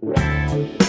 Thank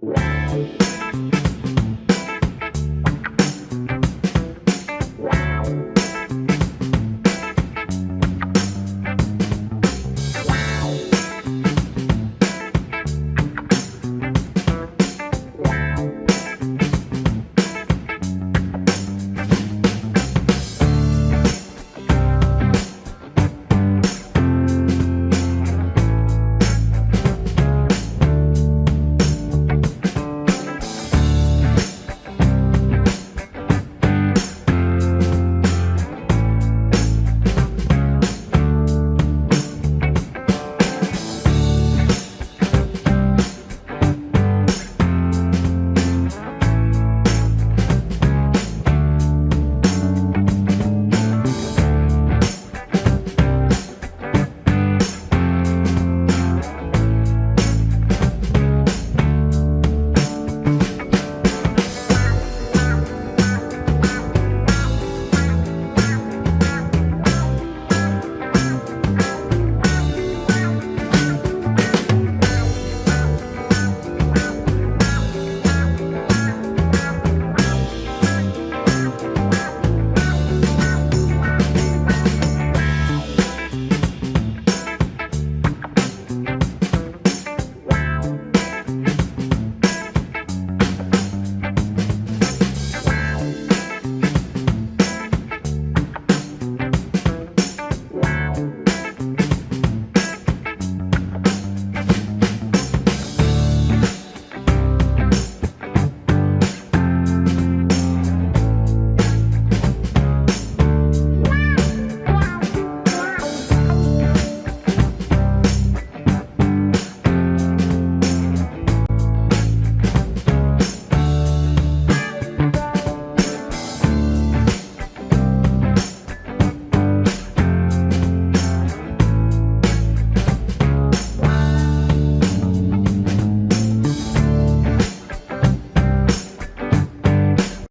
Música